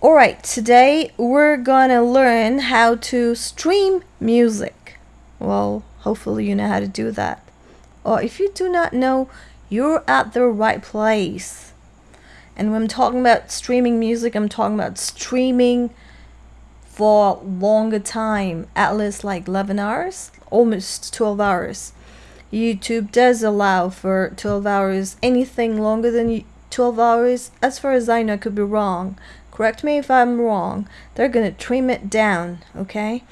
Alright, today we're gonna learn how to stream music. Well, hopefully you know how to do that. Or if you do not know, you're at the right place. And when I'm talking about streaming music, I'm talking about streaming for longer time, at least like 11 hours, almost 12 hours. YouTube does allow for 12 hours. Anything longer than 12 hours, as far as I know, could be wrong correct me if I'm wrong, they're going to trim it down, okay?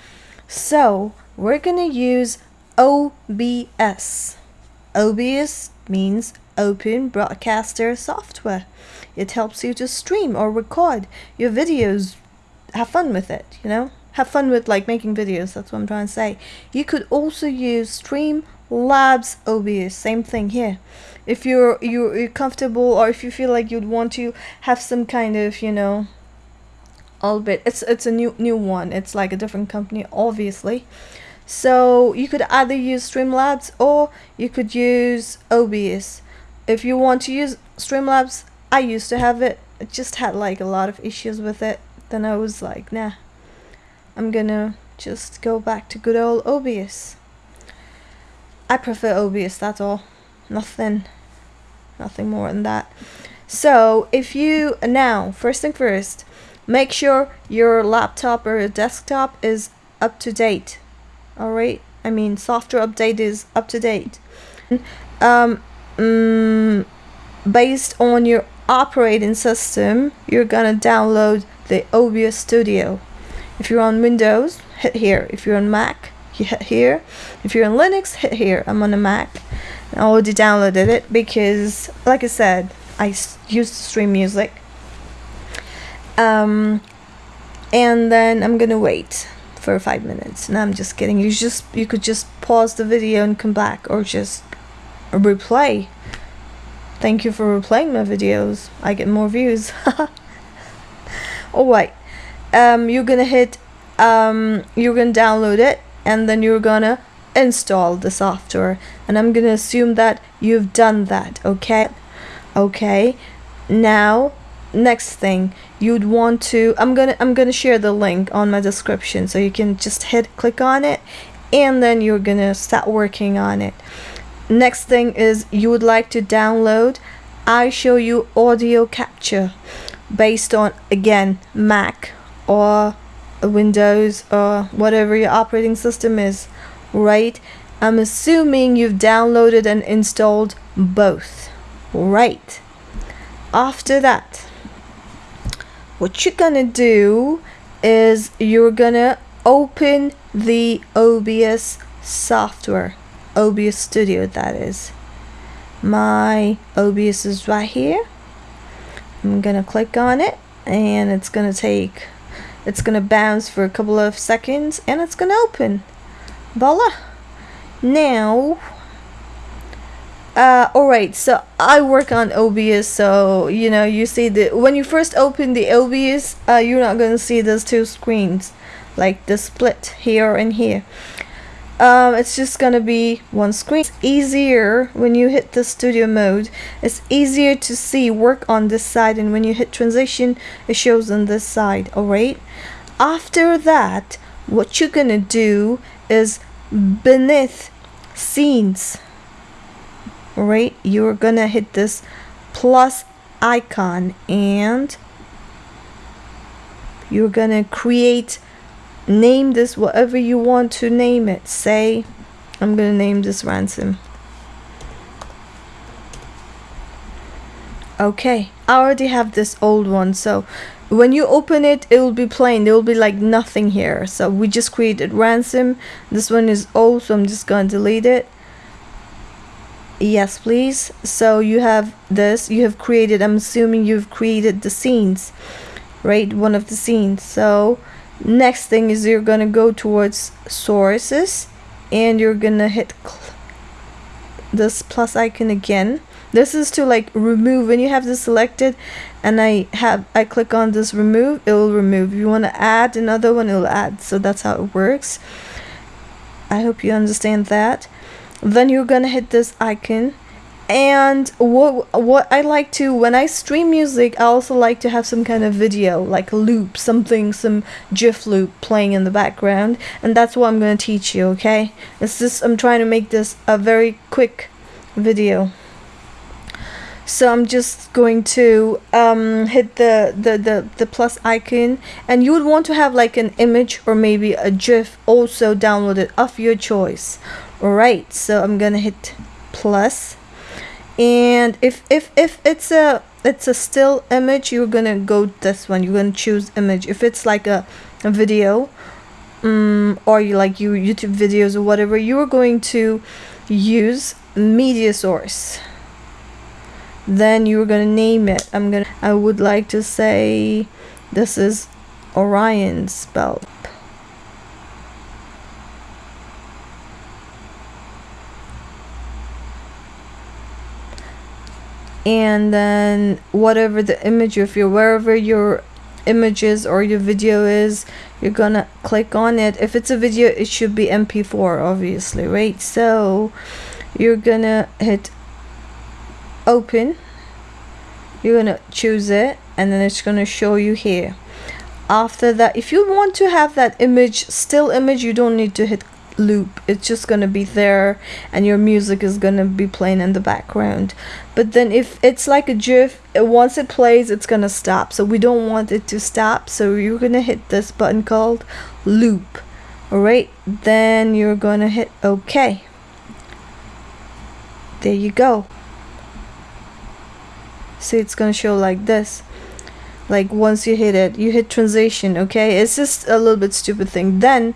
So, we're going to use OBS. OBS means Open Broadcaster Software. It helps you to stream or record your videos. Have fun with it, you know? Have fun with like making videos, that's what I'm trying to say. You could also use Streamlabs OBS, same thing here if you're you're comfortable or if you feel like you'd want to have some kind of you know all bit it's it's a new new one. It's like a different company obviously. So you could either use Streamlabs or you could use OBS if you want to use Streamlabs I used to have it. It just had like a lot of issues with it. Then I was like nah I'm gonna just go back to good old OBS I prefer OBS that's all. Nothing nothing more than that. So if you now first thing first make sure your laptop or your desktop is up to date. Alright? I mean software update is up to date. Um, mm, based on your operating system you're gonna download the OBS Studio. If you're on Windows hit here. If you're on Mac you hit here. If you're on Linux hit here. I'm on a Mac. I already downloaded it because like I said I used to stream music um, and then I'm gonna wait for five minutes. And I'm just kidding. You just you could just pause the video and come back or just replay. Thank you for replaying my videos. I get more views. Alright um, you're gonna hit um, you're gonna download it and then you're gonna install the software. And I'm gonna assume that you've done that okay? Okay. Now next thing you'd want to I'm gonna I'm gonna share the link on my description so you can just hit click on it and then you're gonna start working on it. Next thing is you would like to download iShowU audio capture based on again Mac or Windows or whatever your operating system is right? I'm assuming you've downloaded and installed both right? After that what you're gonna do is you're gonna open the OBS software OBS Studio that is. My OBS is right here. I'm gonna click on it and it's gonna take it's gonna bounce for a couple of seconds and it's gonna open. Voila. Now uh, alright, so I work on OBS, so you know, you see the when you first open the OBS, uh, you're not gonna see those two screens, like the split here and here. Um, it's just gonna be one screen. It's easier when you hit the studio mode. It's easier to see work on this side, and when you hit transition, it shows on this side. Alright. After that, what you're gonna do is beneath scenes right? You're gonna hit this plus icon and you're gonna create name this whatever you want to name it. Say I'm gonna name this ransom. Okay I already have this old one so when you open it it will be plain. There will be like nothing here. So we just created ransom. This one is old so I'm just gonna delete it yes please. So you have this. You have created i'm assuming you've created the scenes right? One of the scenes. So next thing is you're gonna go towards sources and you're gonna hit this plus icon again. This is to like remove when you have this selected and I have I click on this remove it will remove. If you want to add another one it will add. So that's how it works. I hope you understand that then you're gonna hit this icon. And what what I like to when I stream music I also like to have some kind of video like a loop something some GIF loop playing in the background. And that's what I'm to teach you okay? It's just I'm trying to make this a very quick video. So I'm just going to um, hit the, the, the, the plus icon. And you would want to have like an image or maybe a GIF also downloaded of your choice alright so I'm gonna hit plus. And if if if it's a it's a still image you're gonna go this one. You're gonna choose image. If it's like a, a video um, or you like you youtube videos or whatever you're going to use media source. Then you're gonna name it. I'm gonna i would like to say this is orion's belt and then whatever the image if you're wherever your images or your video is you're gonna click on it. If it's a video it should be mp4 obviously right? So you're gonna hit open. You're gonna choose it and then it's gonna show you here. After that if you want to have that image still image you don't need to hit loop. It's just gonna be there and your music is gonna be playing in the background. But then if it's like a GIF uh, once it plays it's gonna stop. So we don't want it to stop. So you're gonna hit this button called loop. Alright? Then you're gonna hit OK. There you go. See it's gonna show like this. Like once you hit it you hit transition okay it's just a little bit stupid thing. Then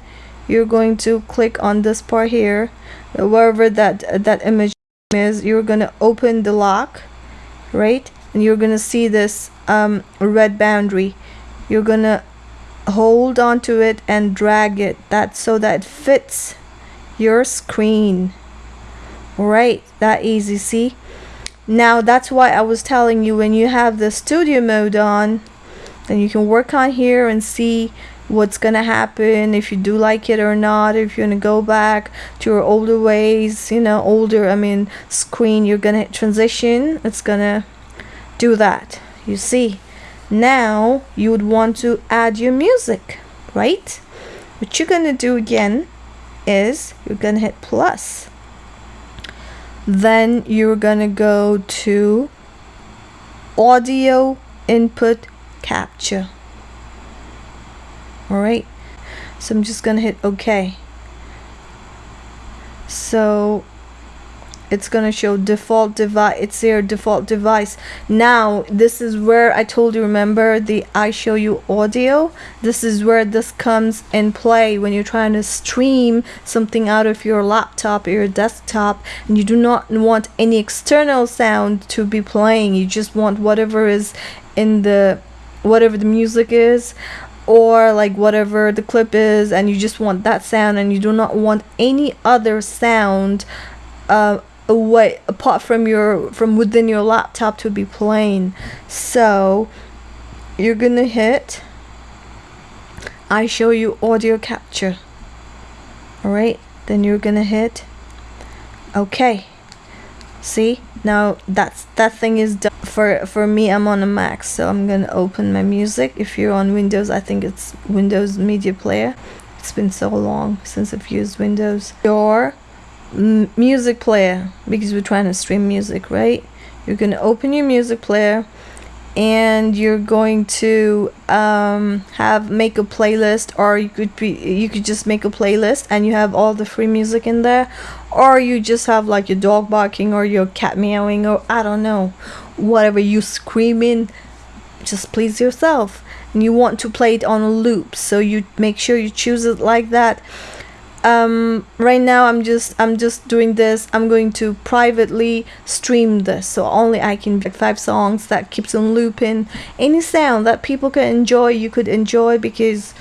you're going to click on this part here. Wherever that that image is you're gonna open the lock right? And you're gonna see this um, red boundary. You're gonna hold on to it and drag it. That so that it fits your screen. Right that easy see? Now that's why I was telling you when you have the studio mode on then you can work on here and see what's gonna happen if you do like it or not if you're gonna go back to your older ways you know older I mean screen you're gonna transition it's gonna do that you see. Now you would want to add your music right? What you're gonna do again is you're gonna hit plus. Then you're gonna go to audio input capture alright? So I'm just gonna hit OK. So it's gonna show default device it's your default device. Now this is where I told you remember the iShowU audio? This is where this comes in play when you're trying to stream something out of your laptop or your desktop and you do not want any external sound to be playing. You just want whatever is in the whatever the music is or like whatever the clip is and you just want that sound and you do not want any other sound uh, away apart from your from within your laptop to be playing so you're gonna hit iShowU audio capture. Alright? Then you're gonna hit okay. See now that's that thing is done for for me I'm on a Mac so I'm gonna open my music. If you're on Windows I think it's Windows Media Player. It's been so long since I've used Windows. Your music player because we're trying to stream music right? You're gonna open your music player and you're going to um, have make a playlist or you could be you could just make a playlist and you have all the free music in there or you just have like your dog barking or your cat meowing or I don't know whatever you screaming just please yourself. And you want to play it on a loop so you make sure you choose it like that um, right now I'm just I'm just doing this. I'm going to privately stream this so only I can like five songs that keeps on looping. Any sound that people can enjoy you could enjoy because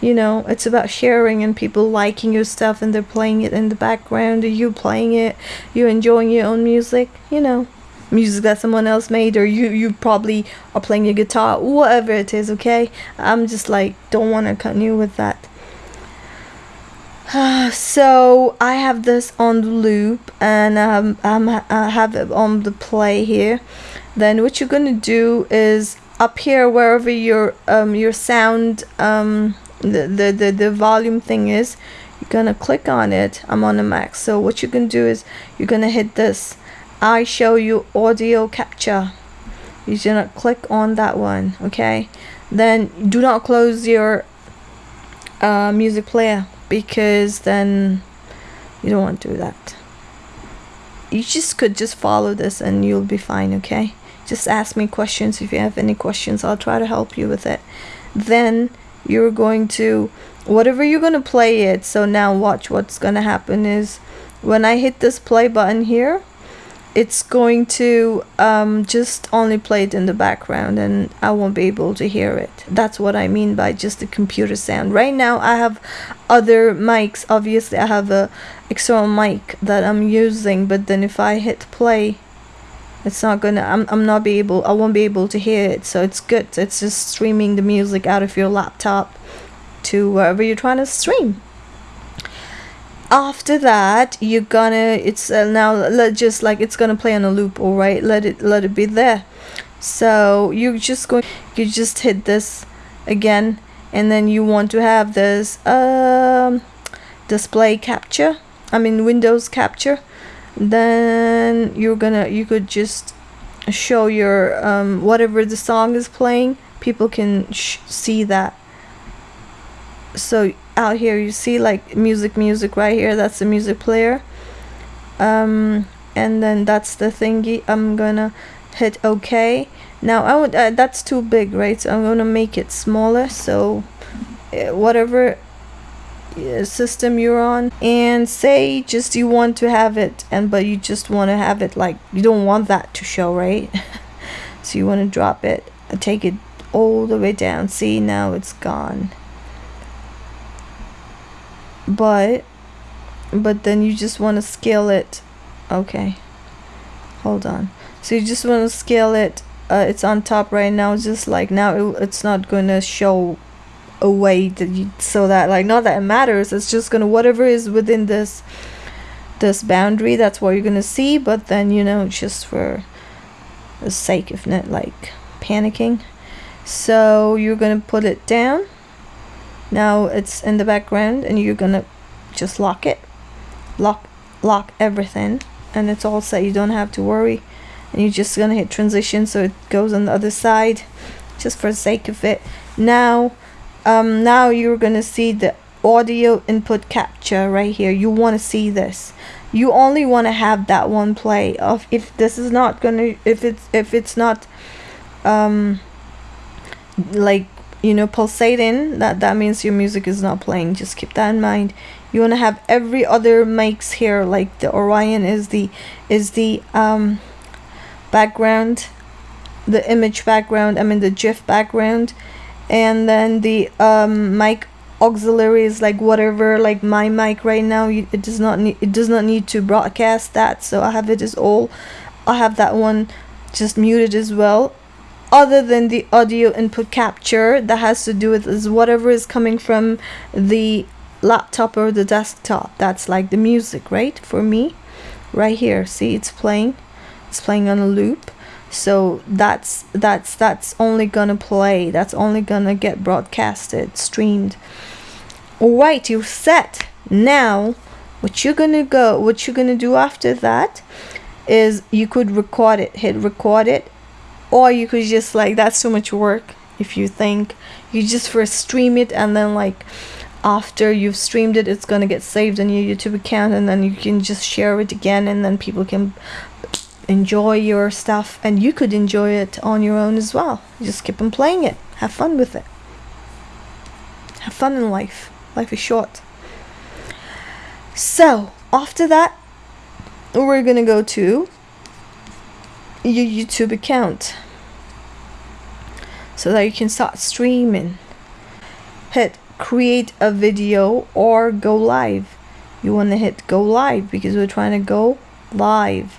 you know it's about sharing and people liking your stuff and they're playing it in the background or you playing it you enjoying your own music you know. Music that someone else made or you you probably are playing your guitar whatever it is okay? I'm just like don't want to continue with that so I have this on the loop and um, I have it on the play here. Then what you're gonna do is up here wherever your um, your sound um, the, the, the, the volume thing is you're gonna click on it. I'm on a Mac. So what you can do is you're gonna hit this. iShowU audio capture. You're gonna click on that one okay? Then do not close your uh, music player because then you don't want to do that. You just could just follow this and you'll be fine okay? Just ask me questions. If you have any questions I'll try to help you with it. Then you're going to whatever you're going to play it. So now watch what's going to happen is when I hit this play button here it's going to um, just only play it in the background and I won't be able to hear it. That's what I mean by just the computer sound. Right now I have other mics. Obviously I have a external mic that I'm using but then if I hit play it's not gonna I'm, I'm not be able I won't be able to hear it so it's good. It's just streaming the music out of your laptop to wherever you're trying to stream after that you're gonna it's uh, now let just like it's gonna play on a loop all right? Let it let it be there. So you're just going you just hit this again and then you want to have this um, display capture I mean Windows capture. Then you're gonna you could just show your um, whatever the song is playing people can see that so out here you see like music music right here that's the music player. Um, and then that's the thingy I'm gonna hit OK. Now I would uh, that's too big right? So I'm gonna make it smaller so uh, whatever uh, system you're on. And say just you want to have it and but you just want to have it like you don't want that to show right? So you want to drop it take it all the way down. See now it's gone but but then you just want to scale it okay hold on. So you just want to scale it uh, it's on top right now just like now it, it's not going to show a way that you so that like not that it matters it's just gonna whatever is within this this boundary that's what you're gonna see but then you know just for the sake of not like panicking. So you're gonna put it down now it's in the background and you're gonna just lock it. Lock lock everything. And it's all set. You don't have to worry. And you're just gonna hit transition so it goes on the other side just for the sake of it. Now um, now you're gonna see the audio input capture right here. You want to see this. You only want to have that one play of if this is not gonna if it's if it's not um like you know pulsating that that means your music is not playing. Just keep that in mind. You want to have every other mics here like the Orion is the is the um background the image background I mean the GIF background. And then the um mic auxiliary is like whatever like my mic right now. It does not need it does not need to broadcast that. So I have it as all I have that one just muted as well other than the audio input capture that has to do with is whatever is coming from the laptop or the desktop. That's like the music right? For me right here. See it's playing. It's playing on a loop. So that's that's that's only gonna play. That's only gonna get broadcasted streamed. All right you're set. Now what you're gonna go what you're gonna do after that is you could record it. Hit record it or you could just like that's so much work if you think you just first stream it and then like after you've streamed it it's gonna get saved on your youtube account and then you can just share it again and then people can enjoy your stuff and you could enjoy it on your own as well. Just keep on playing it. Have fun with it. Have fun in life. Life is short. So after that we're gonna go to your YouTube account so that you can start streaming. Hit create a video or go live. You want to hit go live because we're trying to go live.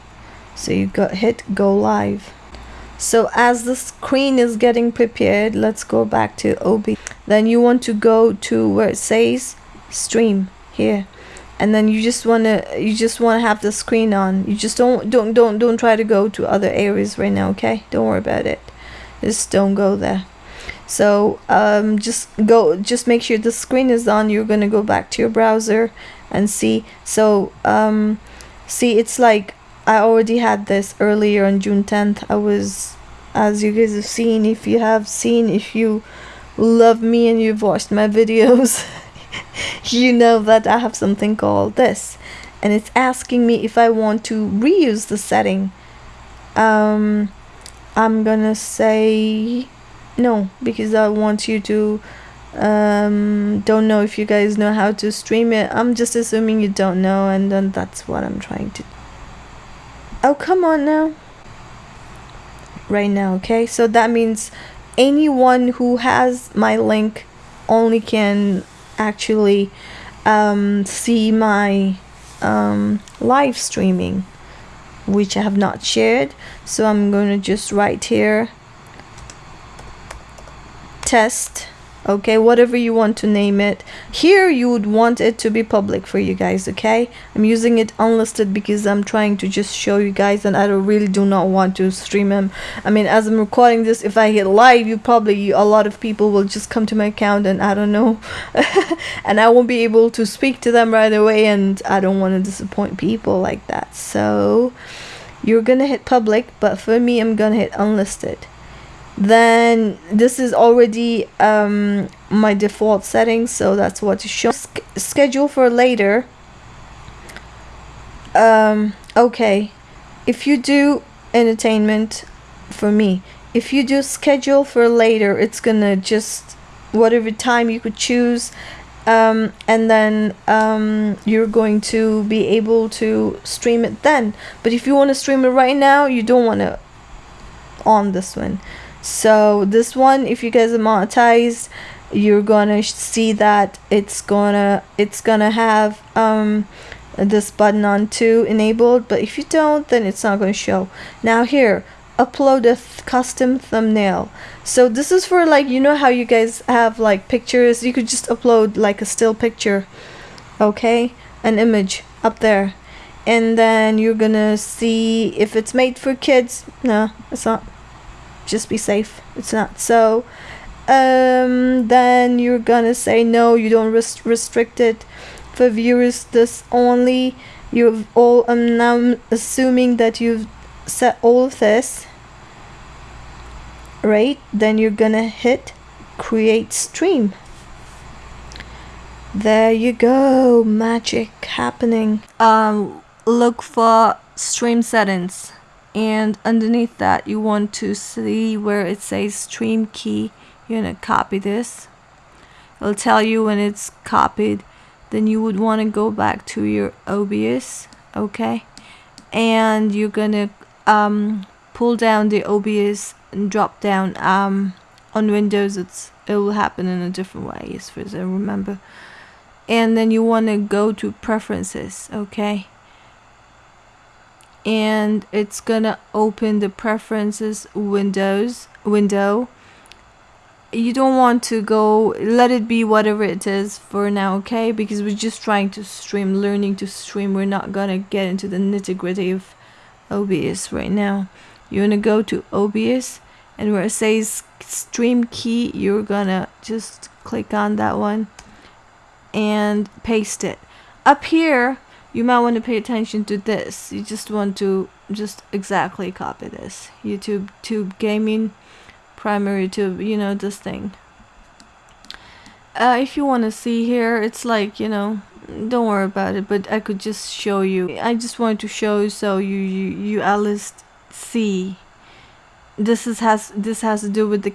So you got hit go live. So as the screen is getting prepared let's go back to OB then you want to go to where it says stream here. And then you just want to you just want to have the screen on. You just don't don't don't don't try to go to other areas right now okay? Don't worry about it just don't go there. So um, just go just make sure the screen is on. You're gonna go back to your browser and see. So um, see it's like I already had this earlier on June 10th I was as you guys have seen if you have seen if you love me and you've watched my videos you know that I have something called this. And it's asking me if I want to reuse the setting. Um, I'm gonna say no because I want you to um, don't know if you guys know how to stream it. I'm just assuming you don't know and then that's what I'm trying to oh come on now. Right now okay? So that means anyone who has my link only can actually um, see my um, live streaming which I have not shared. So I'm going to just write here test okay whatever you want to name it. Here you would want it to be public for you guys okay? I'm using it unlisted because i'm trying to just show you guys and i really do not want to stream them i mean as i'm recording this if i hit live you probably a lot of people will just come to my account and i don't know. And i won't be able to speak to them right away and i don't want to disappoint people like that. So you're gonna hit public but for me i'm gonna hit unlisted then this is already um, my default settings so that's what to show Sch schedule for later. Um, okay. If you do entertainment for me if you do schedule for later it's gonna just whatever time you could choose um, and then um, you're going to be able to stream it then. But if you want to stream it right now you don't want to on this one so this one if you guys are monetized you're gonna see that it's gonna it's gonna have um this button on to enabled but if you don't then it's not to show. Now here upload a th custom thumbnail. So this is for like you know how you guys have like pictures? You could just upload like a still picture okay? An image up there. And then you're gonna see if it's made for kids. No it's not just be safe. It's not. So um, then you're gonna say no you don't rest restrict it. For viewers this only you've all I'm now assuming that you've set all of this right? Then you're gonna hit create stream. There you go. Magic happening. Um look for stream settings and underneath that you want to see where it says stream key. You're gonna copy this. It'll tell you when it's copied. Then you would want to go back to your OBS okay? And you're gonna um, pull down the OBS and drop down um, on Windows. It's it will happen in a different way as far as I remember. And then you want to go to preferences okay and it's gonna open the preferences windows window. You don't want to go let it be whatever it is for now okay? Because we're just trying to stream learning to stream. We're not gonna get into the nitty-gritty of OBS right now. You're gonna go to OBS and where it says stream key you're gonna just click on that one and paste it. Up here you might want to pay attention to this. You just want to just exactly copy this. YouTube tube gaming primary tube you know this thing. Uh, if you want to see here it's like you know don't worry about it but I could just show you. I just wanted to show you so you you, you at least see. This is has this has to do with the